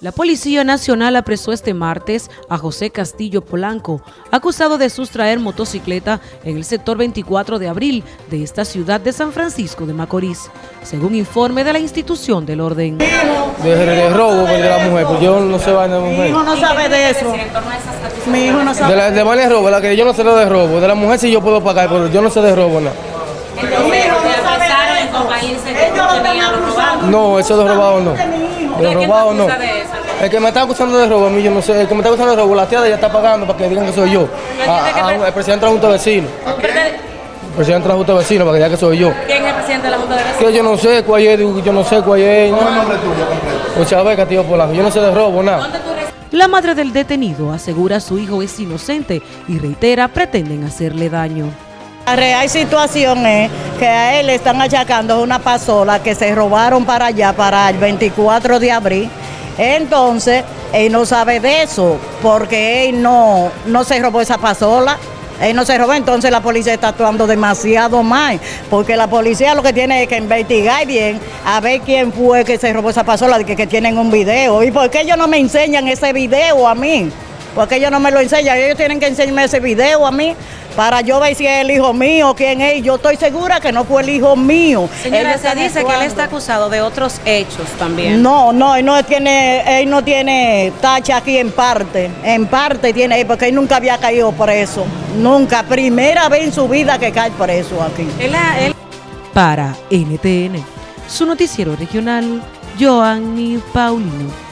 La Policía Nacional apresó este martes a José Castillo Polanco, acusado de sustraer motocicleta en el sector 24 de abril de esta ciudad de San Francisco de Macorís, según informe de la institución del orden. De, de robo de la mujer, pues yo no sé vaina de Mi mujer. hijo no sabe de eso. Mi hijo no De sabe. la de vaina de robo, la que yo no sé lo de robo. De la mujer sí yo puedo pagar, pero yo no sé de robo nada. Ellos lo están acusando. No, eso de robado no. Mi. De robado no. El que me está acusando de robo, a mí yo no sé. El que me está acusando de robo, la tía ya está pagando para que digan que soy yo. A- a- el presidente de la Junta de Vecinos. El presidente de la Junta de Vecinos para que diga que soy yo. ¿Quién es el presidente de la Junta de Vecinos? Que yo no sé cuál es, yo no sé cuál es. ¿Cómo es el nombre tuyo completo? Abel Castillo Polanco. Yo no sé de robo, nada. La madre del detenido asegura su hijo es inocente y reitera pretenden hacerle daño. La real situación es que a él le están achacando una pasola que se robaron para allá, para el 24 de abril. Entonces, él no sabe de eso, porque él no, no se robó esa pasola. Él no se robó, entonces la policía está actuando demasiado mal, porque la policía lo que tiene es que investigar bien a ver quién fue que se robó esa pasola, que, que tienen un video. ¿Y por qué ellos no me enseñan ese video a mí? Porque ellos no me lo enseñan, ellos tienen que enseñarme ese video a mí para yo ver si es el hijo mío, quién es. Yo estoy segura que no fue el hijo mío. Señora, Ellos se dice que él está acusado de otros hechos también. No, no, él no tiene, él no tiene tacha aquí en parte, en parte tiene, porque él nunca había caído preso, nunca, primera vez en su vida que cae preso aquí. Él, él Para NTN, su noticiero regional, Joanny Paulino.